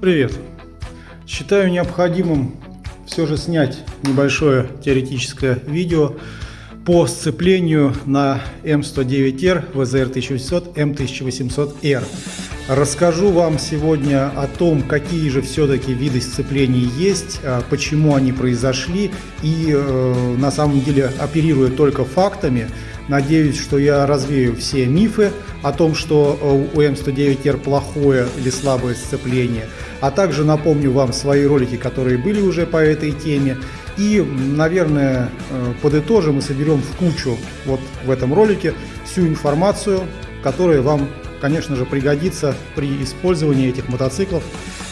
Привет! Считаю необходимым все же снять небольшое теоретическое видео по сцеплению на М109Р, ВЗР-1800, М1800Р. Расскажу вам сегодня о том, какие же все-таки виды сцеплений есть, а, почему они произошли и э, на самом деле оперируя только фактами, Надеюсь, что я развею все мифы о том, что э, у М109Р плохое или слабое сцепление, а также напомню вам свои ролики, которые были уже по этой теме. И, наверное, э, подытожим и соберем в кучу вот в этом ролике всю информацию, которая вам, конечно же, пригодится при использовании этих мотоциклов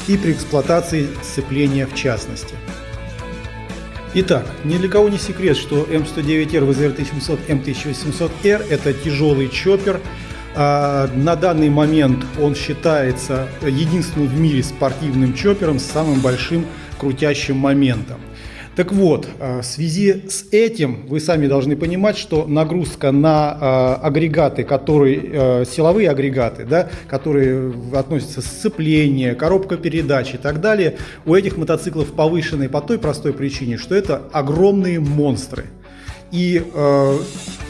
и при эксплуатации сцепления в частности. Итак, ни для кого не секрет, что М109Р ВЗР-1700, М1800Р – это тяжелый чоппер. А, на данный момент он считается единственным в мире спортивным чоппером с самым большим крутящим моментом. Так вот, э, в связи с этим вы сами должны понимать, что нагрузка на э, агрегаты, которые э, силовые агрегаты, да, которые относятся сцепление, коробка передач и так далее, у этих мотоциклов повышенные по той простой причине, что это огромные монстры. И э,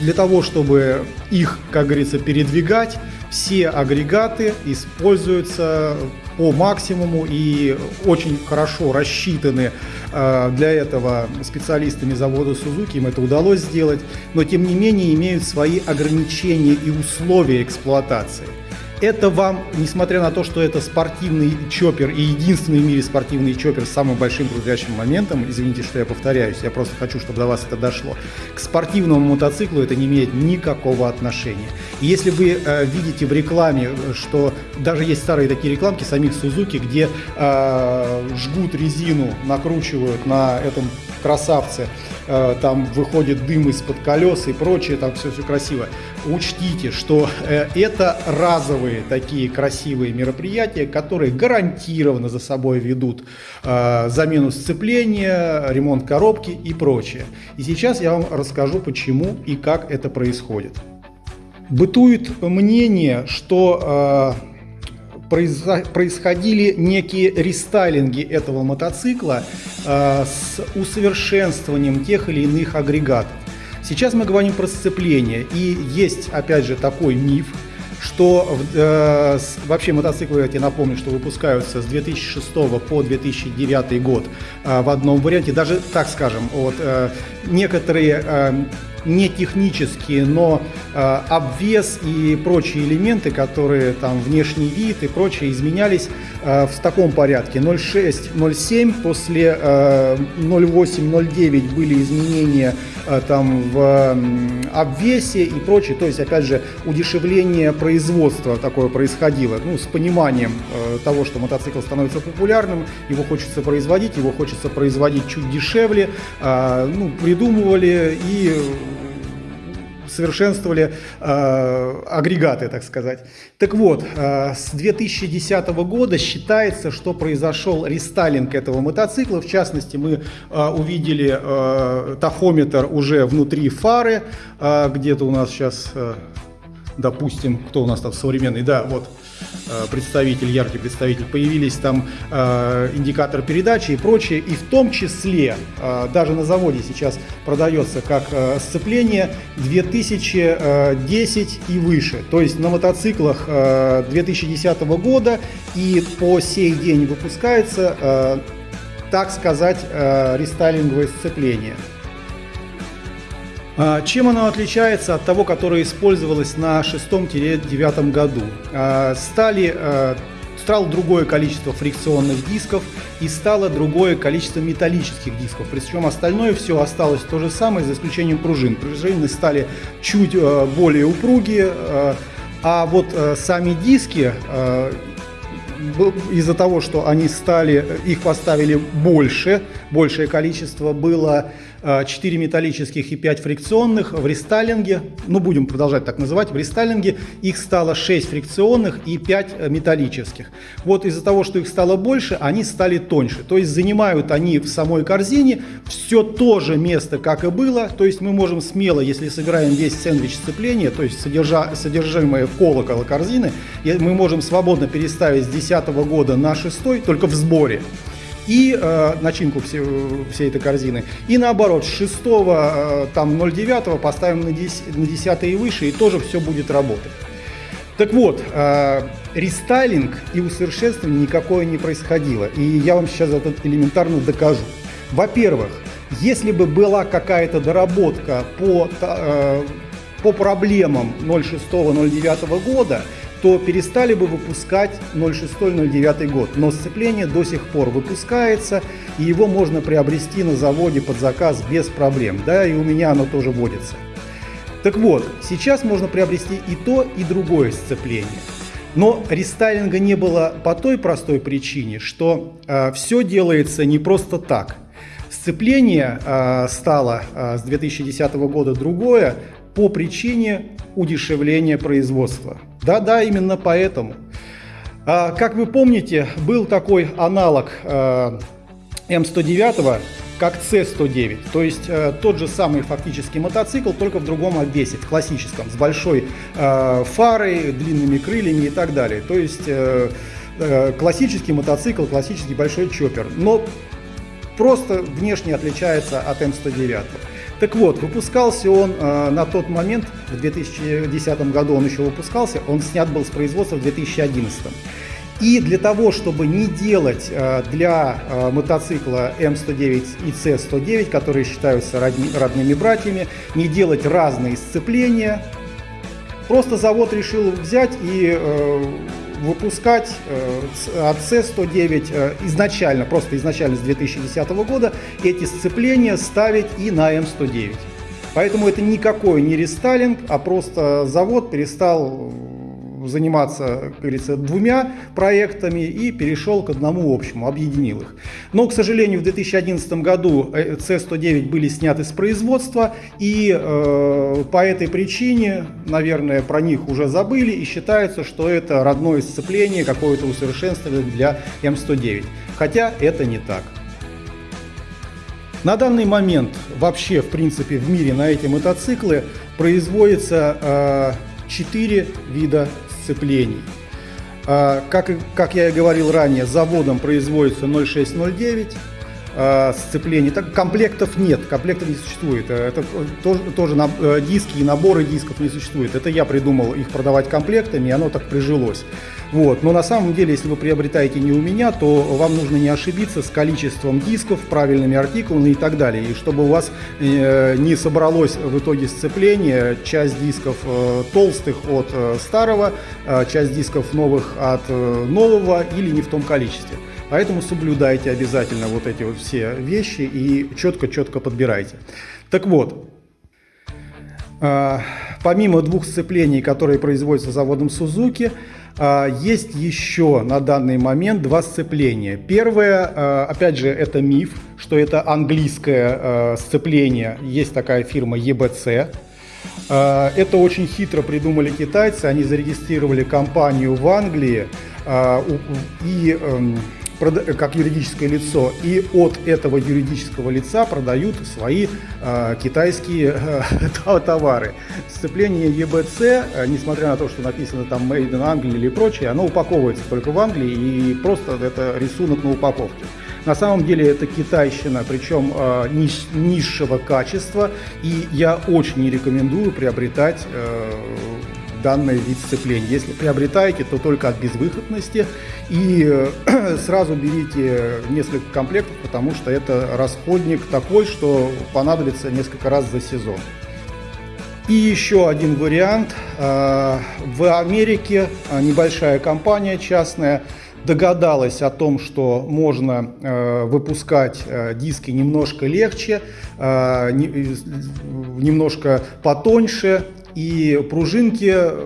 для того, чтобы их, как говорится, передвигать, все агрегаты используются по максимуму и очень хорошо рассчитаны э, для этого специалистами завода Suzuki, им это удалось сделать, но тем не менее имеют свои ограничения и условия эксплуатации. Это вам, несмотря на то, что это спортивный чоппер и единственный в мире спортивный чоппер с самым большим крутящим моментом, извините, что я повторяюсь, я просто хочу, чтобы до вас это дошло, к спортивному мотоциклу это не имеет никакого отношения. И если вы э, видите в рекламе, что даже есть старые такие рекламки самих Suzuki, где э, жгут резину, накручивают на этом красавце, э, там выходит дым из-под колес и прочее, там все все красиво. Учтите, что э, это разовые такие красивые мероприятия, которые гарантированно за собой ведут э, замену сцепления, ремонт коробки и прочее. И сейчас я вам расскажу, почему и как это происходит. Бытует мнение, что происходили некие рестайлинги этого мотоцикла с усовершенствованием тех или иных агрегатов. Сейчас мы говорим про сцепление, и есть, опять же, такой миф, что э, вообще мотоциклы, я напомню, что выпускаются с 2006 по 2009 год э, в одном варианте, даже так скажем, вот э, некоторые э, не технические, но э, обвес и прочие элементы, которые там внешний вид и прочее изменялись э, в таком порядке. 0,6, 0,7, после э, 0,8, 0,9 были изменения э, там в э, обвесе и прочее. То есть, опять же, удешевление производства такое происходило. Ну, с пониманием э, того, что мотоцикл становится популярным, его хочется производить, его хочется производить чуть дешевле. Э, ну, придумывали и совершенствовали э, агрегаты, так сказать. Так вот, э, с 2010 года считается, что произошел рестайлинг этого мотоцикла. В частности, мы э, увидели э, тахометр уже внутри фары. Э, Где-то у нас сейчас, э, допустим, кто у нас там современный, да, вот представитель, яркий представитель, появились там э, индикатор передачи и прочее, и в том числе э, даже на заводе сейчас продается как э, сцепление 2010 и выше, то есть на мотоциклах э, 2010 года и по сей день выпускается, э, так сказать, э, рестайлинговое сцепление. А, чем оно отличается от того, которое использовалось на шестом-девятом году? А, стали а, стало другое количество фрикционных дисков и стало другое количество металлических дисков. Причем остальное все осталось то же самое, за исключением пружин. Пружины стали чуть более упругие, а вот сами диски из-за того, что они стали, их поставили больше, большее количество было 4 металлических и 5 фрикционных. В рестайлинге, ну будем продолжать так называть, в рестайлинге их стало 6 фрикционных и 5 металлических. Вот из-за того, что их стало больше, они стали тоньше. То есть занимают они в самой корзине все то же место, как и было. То есть мы можем смело, если собираем весь сэндвич сцепления, то есть содержа, содержимое колокола корзины, мы можем свободно переставить с 2010 года на 6 только в сборе и э, начинку все, всей этой корзины. И наоборот, с 6 э, там 0,9 поставим на 10, на 10 и выше, и тоже все будет работать. Так вот, э, рестайлинг и усовершенствование никакое не происходило. И я вам сейчас это элементарно докажу. Во-первых, если бы была какая-то доработка по, э, по проблемам 06-09 года, то перестали бы выпускать 06-09 год. Но сцепление до сих пор выпускается, и его можно приобрести на заводе под заказ без проблем. Да, и у меня оно тоже водится. Так вот, сейчас можно приобрести и то, и другое сцепление. Но рестайлинга не было по той простой причине, что э, все делается не просто так. Сцепление э, стало э, с 2010 года другое по причине удешевления производства. Да-да, именно поэтому. А, как вы помните, был такой аналог а, М109, как С109, то есть э, тот же самый фактически мотоцикл, только в другом обвесе, в классическом, с большой э, фарой, длинными крыльями и так далее. То есть э, э, классический мотоцикл, классический большой чоппер, но просто внешне отличается от М109. Так вот, выпускался он э, на тот момент, в 2010 году он еще выпускался, он снят был с производства в 2011. И для того, чтобы не делать э, для э, мотоцикла М109 и С109, которые считаются родни, родными братьями, не делать разные сцепления, просто завод решил взять и э, выпускать э, от C109 э, изначально, просто изначально с 2010 года, эти сцепления ставить и на М109. Поэтому это никакой не рестайлинг, а просто завод перестал заниматься, как говорится, двумя проектами и перешел к одному общему, объединил их. Но, к сожалению, в 2011 году C109 э, были сняты с производства, и э, по этой причине, наверное, про них уже забыли, и считается, что это родное сцепление, какое-то усовершенствование для М109. Хотя это не так. На данный момент вообще, в принципе, в мире на эти мотоциклы производится э, 4 вида сцеплений. А, как, как я и говорил ранее, заводом производится 0609 а, сцеплений. Так, комплектов нет, комплектов не существует. Это тоже, тоже на, э, диски и наборы дисков не существует. Это я придумал их продавать комплектами, и оно так прижилось. Вот. Но на самом деле, если вы приобретаете не у меня, то вам нужно не ошибиться с количеством дисков, правильными артикулами и так далее. И чтобы у вас э, не собралось в итоге сцепление, часть дисков э, толстых от э, старого, э, часть дисков новых от э, нового или не в том количестве. Поэтому соблюдайте обязательно вот эти вот все вещи и четко-четко подбирайте. Так вот, э, помимо двух сцеплений, которые производятся заводом Suzuki, а, есть еще на данный момент два сцепления. Первое, а, опять же, это миф, что это английское а, сцепление. Есть такая фирма EBC. Это очень хитро придумали китайцы. Они зарегистрировали компанию в Англии и эм, как юридическое лицо, и от этого юридического лица продают свои э, китайские э, товары. Сцепление EBC, э, несмотря на то, что написано там Made in Anglия или прочее, оно упаковывается только в Англии и просто это рисунок на упаковке. На самом деле это китайщина, причем э, ниш, низшего качества, и я очень не рекомендую приобретать э, данный вид сцепления. Если приобретаете, то только от безвыходности и э, сразу берите несколько комплектов, потому что это расходник такой, что понадобится несколько раз за сезон. И еще один вариант. Э, в Америке э, небольшая компания частная догадалась о том, что можно выпускать диски немножко легче, не, немножко потоньше, и пружинки э,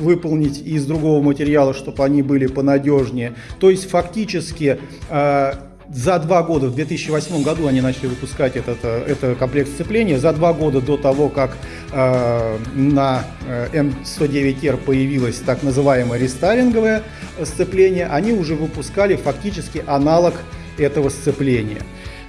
выполнить из другого материала, чтобы они были понадежнее. То есть фактически э, за два года, в 2008 году они начали выпускать этот, э, это комплект сцепления. За два года до того, как э, на М109R появилось так называемое рестайлинговое сцепление, они уже выпускали фактически аналог этого сцепления.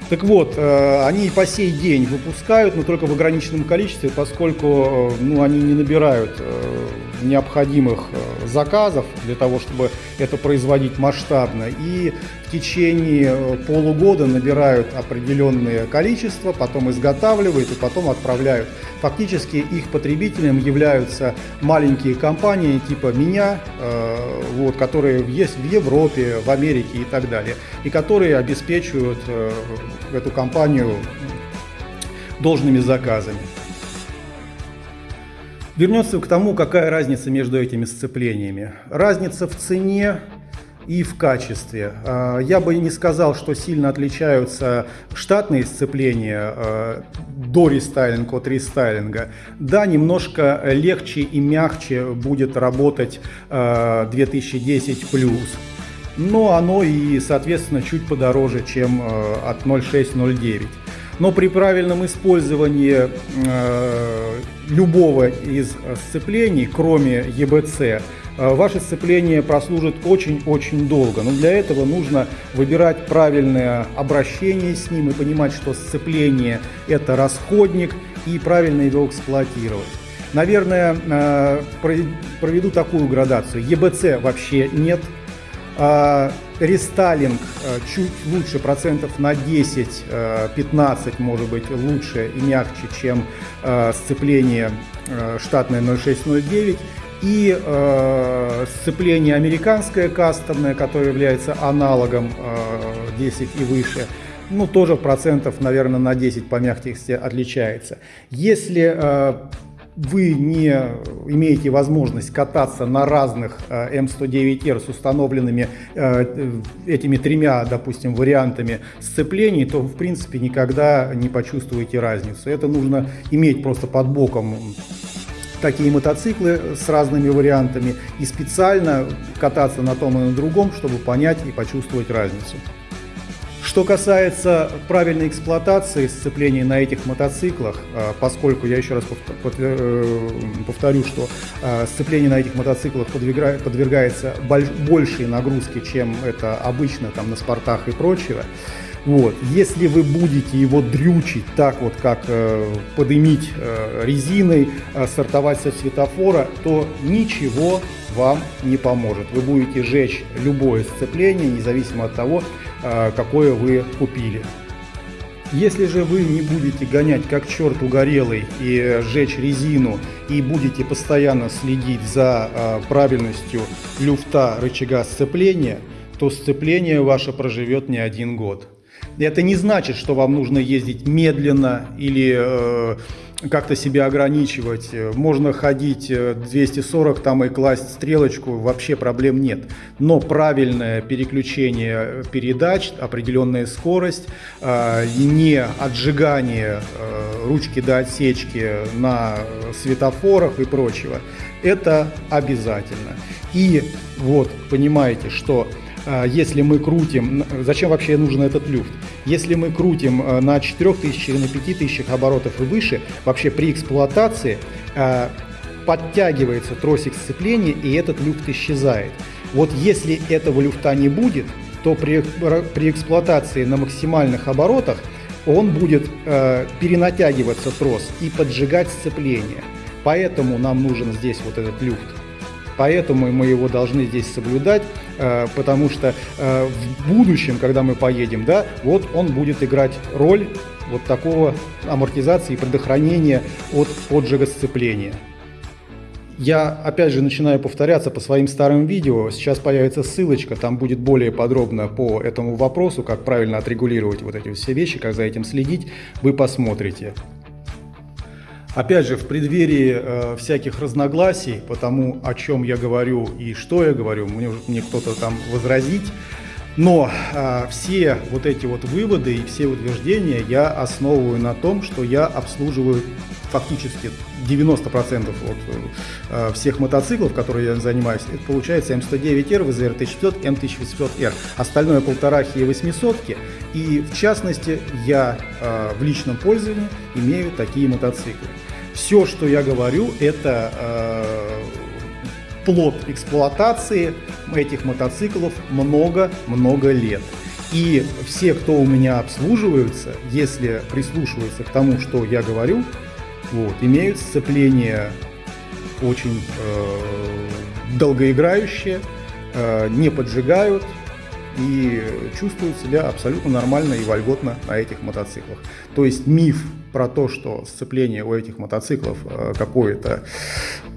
Так вот, э, они и по сей день выпускают, но только в ограниченном количестве, поскольку э, ну, они не набирают э, необходимых заказов для того, чтобы это производить масштабно. И в течение полугода набирают определенное количество, потом изготавливают и потом отправляют. Фактически их потребителем являются маленькие компании типа меня, вот, которые есть в Европе, в Америке и так далее, и которые обеспечивают эту компанию должными заказами. Вернется к тому, какая разница между этими сцеплениями. Разница в цене и в качестве. А, я бы не сказал, что сильно отличаются штатные сцепления а, до рестайлинга от рестайлинга. Да, немножко легче и мягче будет работать 2010 а. Но оно и, соответственно, чуть подороже, чем от 0609. Но при правильном использовании любого из сцеплений, кроме EBC, Э, ваше сцепление прослужит очень-очень долго. Но для этого нужно выбирать правильное обращение с ним и понимать, что сцепление – это расходник, и правильно его эксплуатировать. Наверное, э, проведу такую градацию. ЕБЦ вообще нет. А, рестайлинг э, чуть лучше, процентов на 10-15, может быть, лучше и мягче, чем сцепление штатное 0609 и сцепление американское кастомное, которое является аналогом э, 10 и выше, ну тоже процентов, наверное, на 10 по мягкости отличается. Если э, вы не имеете возможность кататься на разных э, М109R с установленными э, этими тремя, допустим, вариантами сцеплений, то в принципе никогда не почувствуете разницу. Это нужно иметь просто под боком такие мотоциклы с разными вариантами и специально кататься на том и на другом, чтобы понять и почувствовать разницу. Что касается правильной эксплуатации сцеплений на этих мотоциклах, а, поскольку я еще раз э, повторю, что а, сцепление на этих мотоциклах подвергается большей нагрузке, чем это обычно там на спортах и прочего, вот. Если вы будете его дрючить так вот, как э, подымить э, резиной, э, сортовать со светофора, то ничего вам не поможет. Вы будете жечь любое сцепление, независимо от того, какое вы купили. Если же вы не будете гонять как черт угорелый и сжечь резину, и будете постоянно следить за э, правильностью люфта рычага сцепления, то сцепление ваше проживет не один год. Это не значит, что вам нужно ездить медленно или э, как-то себя ограничивать. Можно ходить 240 э, там и класть стрелочку, вообще проблем нет. Но правильное переключение передач, определенная скорость, э, не отжигание э, ручки до отсечки на светофорах и прочего, это обязательно. И вот понимаете, что если мы крутим, зачем вообще нужен этот люфт? Если мы крутим а, на 4000 или на 5000 оборотов и выше, вообще при эксплуатации а, подтягивается тросик сцепления и этот люфт исчезает. Вот если этого люфта не будет, то при, при эксплуатации на максимальных оборотах он будет э, перенатягиваться трос и поджигать сцепление. Поэтому нам нужен здесь вот этот люфт. Поэтому мы его должны здесь соблюдать, э, потому что э, в будущем, когда мы поедем, да, вот он будет играть роль вот такого амортизации и предохранения от поджига сцепления. Я опять же начинаю повторяться по своим старым видео. Сейчас появится ссылочка, там будет более подробно по этому вопросу, как правильно отрегулировать вот эти все вещи, как за этим следить. Вы посмотрите. Опять же, в преддверии э, всяких разногласий по тому, о чем я говорю и что я говорю, мне, мне кто-то там возразить, Но а, все вот эти вот выводы и все утверждения я основываю на том, что я обслуживаю фактически 90% от э, всех мотоциклов, которые я занимаюсь, это получается М109R, ВЗР 1500, М1800R. Остальное полторахи и 800 И в частности, я э, в личном пользовании имею такие мотоциклы. Все, что я говорю, это э, плод эксплуатации этих мотоциклов много-много лет. И все, кто у меня обслуживаются, если прислушиваются к тому, что я говорю, вот, имеют сцепление очень э, долгоиграющее, э, не поджигают и чувствуют себя абсолютно нормально и вольготно на этих мотоциклах. То есть миф про то, что сцепление у этих мотоциклов э, какое-то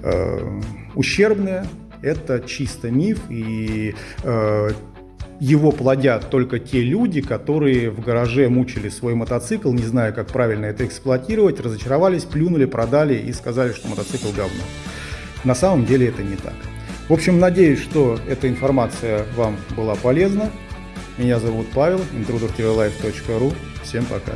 э, ущербное, это чисто миф, и э, его плодят только те люди, которые в гараже мучили свой мотоцикл, не зная, как правильно это эксплуатировать, разочаровались, плюнули, продали и сказали, что мотоцикл говно. На самом деле это не так. В общем, надеюсь, что эта информация вам была полезна. Меня зовут Павел, intrudertvlife.ru. Всем пока.